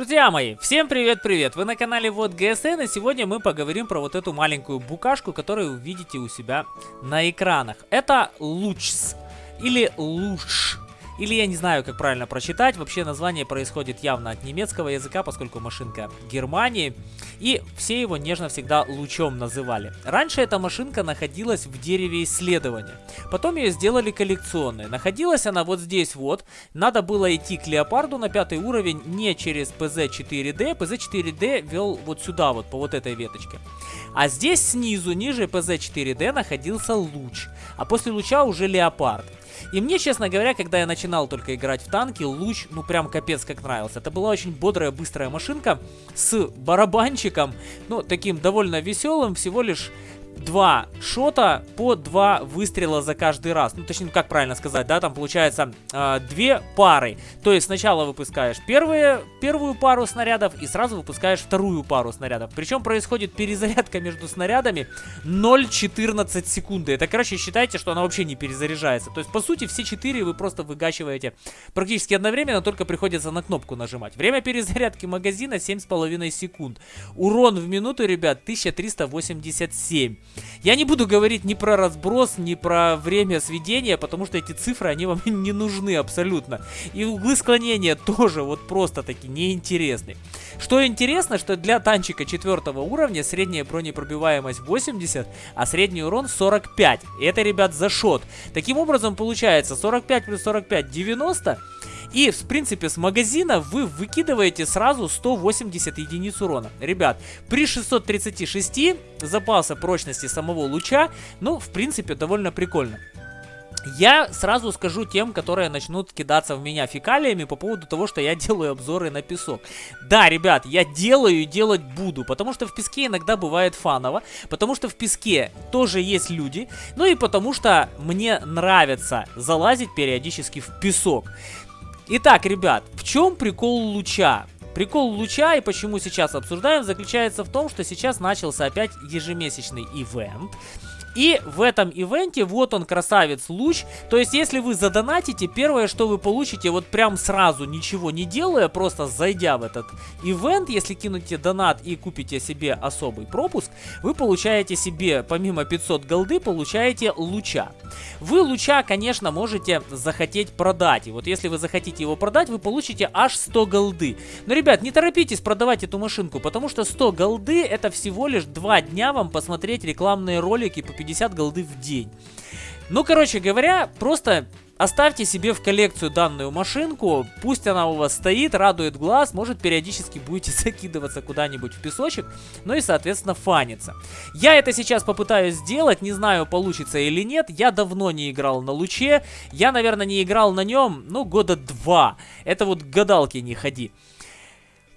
Друзья мои, всем привет-привет! Вы на канале Вот ГСН, и сегодня мы поговорим про вот эту маленькую букашку, которую вы видите у себя на экранах. Это Лучс или Луш. Или я не знаю, как правильно прочитать. Вообще название происходит явно от немецкого языка, поскольку машинка Германии. И все его нежно всегда лучом называли. Раньше эта машинка находилась в дереве исследования. Потом ее сделали коллекционной. Находилась она вот здесь вот. Надо было идти к Леопарду на пятый уровень не через PZ4D. PZ4D вел вот сюда вот, по вот этой веточке. А здесь снизу, ниже PZ4D находился луч. А после луча уже Леопард. И мне, честно говоря, когда я начинал только играть в танки, луч, ну прям капец как нравился. Это была очень бодрая, быстрая машинка с барабанчиком, ну таким довольно веселым, всего лишь два шота по два выстрела за каждый раз. Ну, точнее, как правильно сказать, да, там получается э, две пары. То есть сначала выпускаешь первые, первую пару снарядов и сразу выпускаешь вторую пару снарядов. Причем происходит перезарядка между снарядами 0,14 секунды. Это, короче, считайте, что она вообще не перезаряжается. То есть, по сути, все четыре вы просто выгачиваете практически одновременно, только приходится на кнопку нажимать. Время перезарядки магазина 7,5 секунд. Урон в минуту, ребят, 1387. Я не буду говорить ни про разброс, ни про время сведения, потому что эти цифры, они вам не нужны абсолютно. И углы склонения тоже вот просто таки неинтересны. Что интересно, что для танчика четвертого уровня средняя бронепробиваемость 80, а средний урон 45. И это, ребят, за шот. Таким образом, получается 45 плюс 45 90. И, в принципе, с магазина вы выкидываете сразу 180 единиц урона. Ребят, при 636 запаса прочности самого луча, ну, в принципе, довольно прикольно. Я сразу скажу тем, которые начнут кидаться в меня фекалиями по поводу того, что я делаю обзоры на песок. Да, ребят, я делаю и делать буду, потому что в песке иногда бывает фаново, потому что в песке тоже есть люди, ну и потому что мне нравится залазить периодически в песок. Итак, ребят, в чем прикол луча? Прикол луча и почему сейчас обсуждаем заключается в том, что сейчас начался опять ежемесячный ивент. И в этом ивенте, вот он, красавец луч. То есть, если вы задонатите, первое, что вы получите, вот прям сразу, ничего не делая, просто зайдя в этот ивент, если кинете донат и купите себе особый пропуск, вы получаете себе, помимо 500 голды, получаете луча. Вы луча, конечно, можете захотеть продать. И вот если вы захотите его продать, вы получите аж 100 голды. Но, ребят, не торопитесь продавать эту машинку, потому что 100 голды это всего лишь 2 дня вам посмотреть рекламные ролики по 50 голды в день. Ну, короче говоря, просто Оставьте себе в коллекцию данную машинку, пусть она у вас стоит, радует глаз, может периодически будете закидываться куда-нибудь в песочек, ну и соответственно фаниться. Я это сейчас попытаюсь сделать, не знаю получится или нет, я давно не играл на луче, я наверное не играл на нем, ну года два, это вот гадалки не ходи.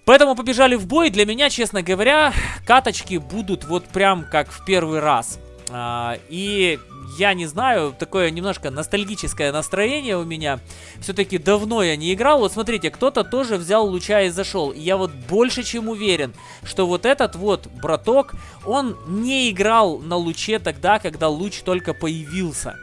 Поэтому побежали в бой, для меня, честно говоря, каточки будут вот прям как в первый раз. А, и я не знаю, такое немножко ностальгическое настроение у меня. Все-таки давно я не играл. Вот смотрите, кто-то тоже взял луча и зашел. И я вот больше чем уверен, что вот этот вот браток, он не играл на луче тогда, когда луч только появился.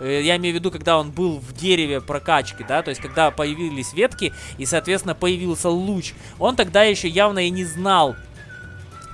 Э, я имею в виду, когда он был в дереве прокачки, да, то есть когда появились ветки и, соответственно, появился луч. Он тогда еще явно и не знал,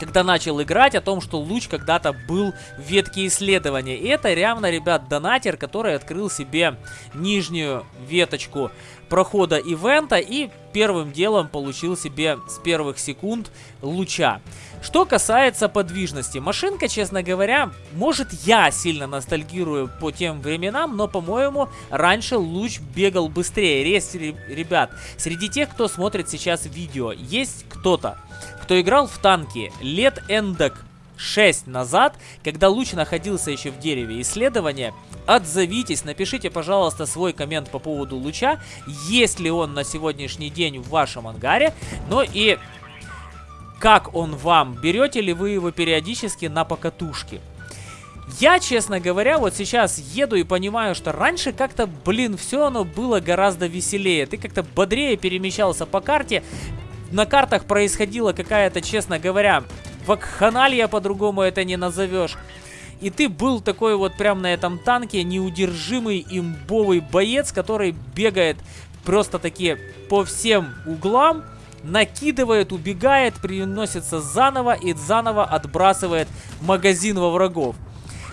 когда начал играть, о том, что луч когда-то был в ветке исследования. И это реально, ребят, донатер, который открыл себе нижнюю веточку прохода ивента и первым делом получил себе с первых секунд луча. Что касается подвижности, машинка, честно говоря, может я сильно ностальгирую по тем временам, но, по-моему, раньше луч бегал быстрее. Рез, ребят, среди тех, кто смотрит сейчас видео, есть кто-то, кто играл в танки лет эндок 6 назад, когда луч находился еще в дереве исследования, отзовитесь, напишите, пожалуйста, свой коммент по поводу луча, есть ли он на сегодняшний день в вашем ангаре, ну и как он вам, берете ли вы его периодически на покатушки. Я, честно говоря, вот сейчас еду и понимаю, что раньше как-то, блин, все оно было гораздо веселее. Ты как-то бодрее перемещался по карте. На картах происходила какая-то, честно говоря, вакханалия по-другому это не назовешь. И ты был такой вот прям на этом танке неудержимый имбовый боец, который бегает просто таки по всем углам накидывает, убегает, приносится заново и заново отбрасывает магазин во врагов.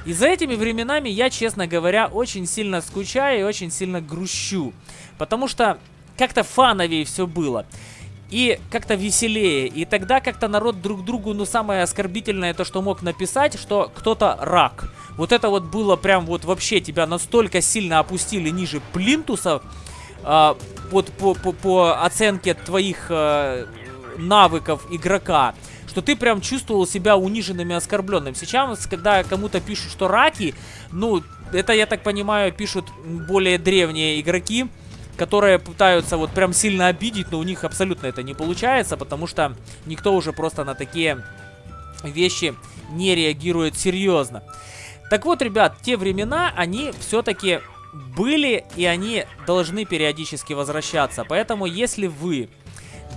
И за этими временами я, честно говоря, очень сильно скучаю и очень сильно грущу. Потому что как-то фановее все было. И как-то веселее. И тогда как-то народ друг другу, ну, самое оскорбительное, то, что мог написать, что кто-то рак. Вот это вот было прям вот вообще тебя настолько сильно опустили ниже плинтуса, э, вот по, по, по оценке твоих э, навыков игрока, что ты прям чувствовал себя униженным и оскорбленным. Сейчас, когда кому-то пишут, что раки, ну, это, я так понимаю, пишут более древние игроки, которые пытаются вот прям сильно обидеть, но у них абсолютно это не получается, потому что никто уже просто на такие вещи не реагирует серьезно. Так вот, ребят, те времена, они все-таки были, и они должны периодически возвращаться. Поэтому, если вы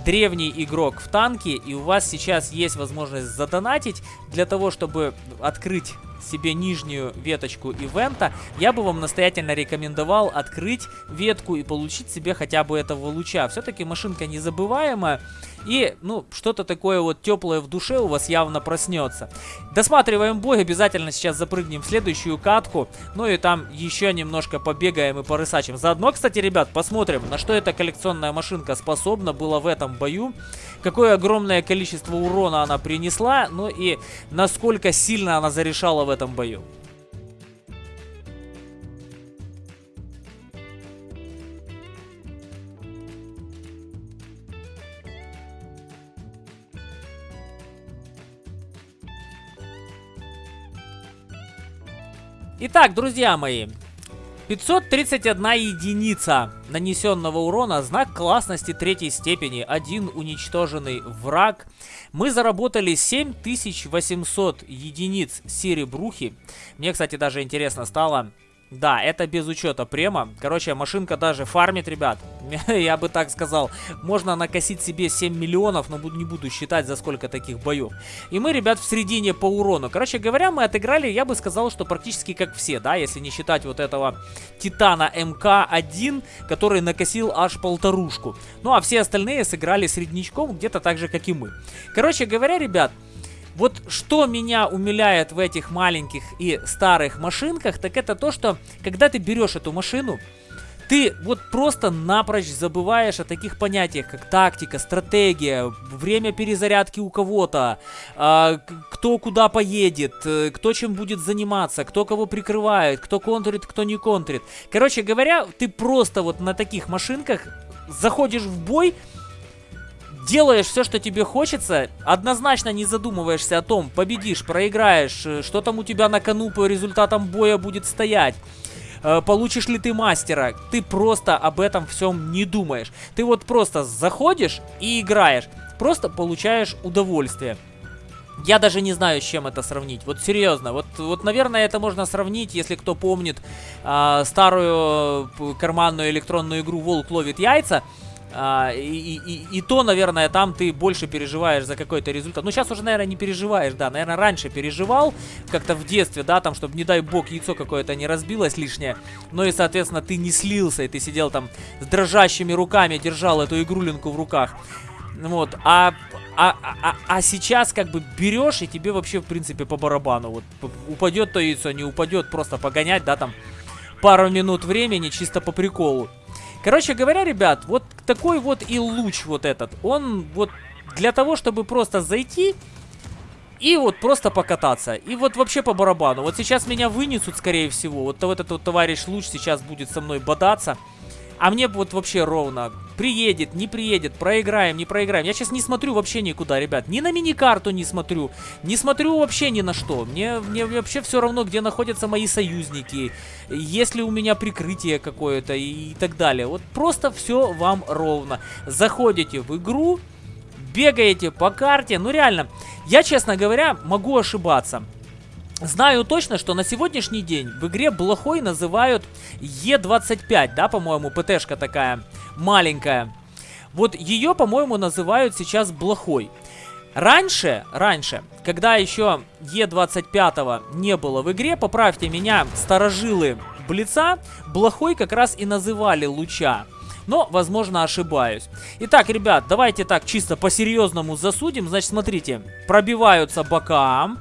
древний игрок в танке, и у вас сейчас есть возможность задонатить для того, чтобы открыть себе нижнюю веточку ивента, я бы вам настоятельно рекомендовал открыть ветку и получить себе хотя бы этого луча. Все-таки машинка незабываемая, и, ну, что-то такое вот теплое в душе у вас явно проснется. Досматриваем бой, обязательно сейчас запрыгнем в следующую катку, ну и там еще немножко побегаем и порысачим. Заодно, кстати, ребят, посмотрим, на что эта коллекционная машинка способна была в этом бою, какое огромное количество урона она принесла, ну и насколько сильно она зарешала в этом бою. Итак, друзья мои, 531 единица нанесенного урона, знак классности третьей степени, один уничтоженный враг. Мы заработали 7800 единиц серебрухи. Мне, кстати, даже интересно стало, да, это без учета према. Короче, машинка даже фармит, ребят. Я бы так сказал. Можно накосить себе 7 миллионов, но не буду считать, за сколько таких боев. И мы, ребят, в середине по урону. Короче говоря, мы отыграли, я бы сказал, что практически как все, да, если не считать вот этого Титана МК-1, который накосил аж полторушку. Ну, а все остальные сыграли среднячком где-то так же, как и мы. Короче говоря, ребят, вот что меня умиляет в этих маленьких и старых машинках, так это то, что когда ты берешь эту машину, ты вот просто напрочь забываешь о таких понятиях, как тактика, стратегия, время перезарядки у кого-то, э, кто куда поедет, э, кто чем будет заниматься, кто кого прикрывает, кто контрит, кто не контрит. Короче говоря, ты просто вот на таких машинках заходишь в бой делаешь все, что тебе хочется, однозначно не задумываешься о том, победишь, проиграешь, э, что там у тебя на кону по результатам боя будет стоять. Э, получишь ли ты мастера, ты просто об этом всем не думаешь. Ты вот просто заходишь и играешь, просто получаешь удовольствие. Я даже не знаю, с чем это сравнить. Вот серьезно. Вот, вот наверное, это можно сравнить, если кто помнит э, старую карманную электронную игру «Волк ловит яйца». А, и, и, и то, наверное, там ты больше переживаешь за какой-то результат. Ну, сейчас уже, наверное, не переживаешь, да. Наверное, раньше переживал, как-то в детстве, да, там, чтобы, не дай бог, яйцо какое-то не разбилось лишнее. Ну и, соответственно, ты не слился, и ты сидел там с дрожащими руками, держал эту игрулинку в руках. Вот, а, а, а, а сейчас как бы берешь, и тебе вообще, в принципе, по барабану. Вот упадет то яйцо, не упадет, просто погонять, да, там, пару минут времени, чисто по приколу. Короче говоря, ребят, вот такой вот и луч вот этот. Он вот для того, чтобы просто зайти и вот просто покататься. И вот вообще по барабану. Вот сейчас меня вынесут, скорее всего. Вот этот вот товарищ луч сейчас будет со мной бодаться. А мне вот вообще ровно. Приедет, не приедет, проиграем, не проиграем. Я сейчас не смотрю вообще никуда, ребят. Ни на мини-карту не смотрю. Не смотрю вообще ни на что. Мне, мне вообще все равно, где находятся мои союзники. Есть ли у меня прикрытие какое-то и, и так далее. Вот просто все вам ровно. Заходите в игру, бегаете по карте. Ну реально, я, честно говоря, могу ошибаться. Знаю точно, что на сегодняшний день в игре Блохой называют Е25, да, по-моему, ПТшка такая маленькая. Вот ее, по-моему, называют сейчас Блохой. Раньше, раньше, когда еще Е25 не было в игре, поправьте меня, старожилы Блица, Блохой как раз и называли Луча. но, возможно, ошибаюсь. Итак, ребят, давайте так чисто по-серьезному засудим. Значит, смотрите, пробиваются бока,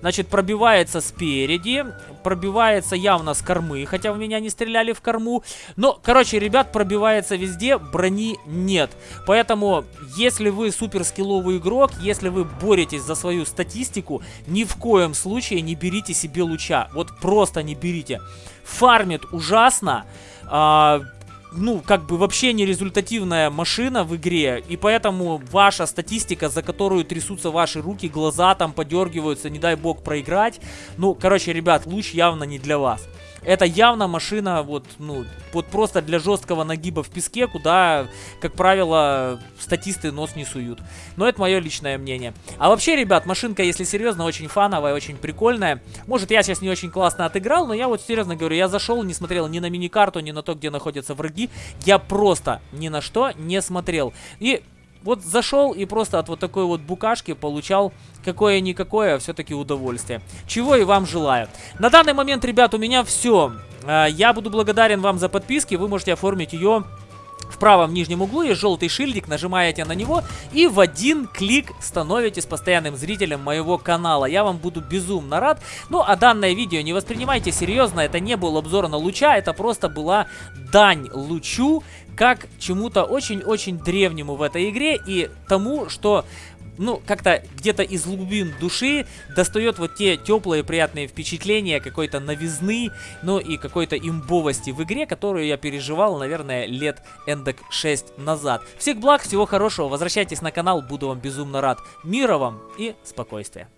Значит, пробивается спереди, пробивается явно с кормы, хотя в меня не стреляли в корму. Но, короче, ребят, пробивается везде, брони нет. Поэтому, если вы супер скилловый игрок, если вы боретесь за свою статистику, ни в коем случае не берите себе луча. Вот просто не берите. Фармит ужасно. А, ну, как бы вообще не результативная машина в игре, и поэтому ваша статистика, за которую трясутся ваши руки, глаза там подергиваются, не дай бог проиграть, ну, короче, ребят, луч явно не для вас. Это явно машина вот, ну, вот просто для жесткого нагиба в песке, куда, как правило, статисты нос не суют. Но это мое личное мнение. А вообще, ребят, машинка, если серьезно, очень фановая, очень прикольная. Может, я сейчас не очень классно отыграл, но я вот серьезно говорю, я зашел, не смотрел ни на миникарту, ни на то, где находятся враги. Я просто ни на что не смотрел. И вот зашел и просто от вот такой вот букашки получал какое-никакое а все-таки удовольствие. Чего и вам желаю. На данный момент, ребят, у меня все. А, я буду благодарен вам за подписки. Вы можете оформить ее в правом нижнем углу есть желтый шильдик, нажимаете на него и в один клик становитесь постоянным зрителем моего канала. Я вам буду безумно рад. Ну, а данное видео не воспринимайте серьезно, это не был обзор на луча, это просто была дань лучу, как чему-то очень-очень древнему в этой игре и тому, что ну, как-то где-то из глубин души достает вот те теплые приятные впечатления, какой-то новизны, ну и какой-то имбовости в игре, которую я переживал, наверное, лет эндек 6 назад. Всех благ, всего хорошего, возвращайтесь на канал, буду вам безумно рад. Мира вам и спокойствия.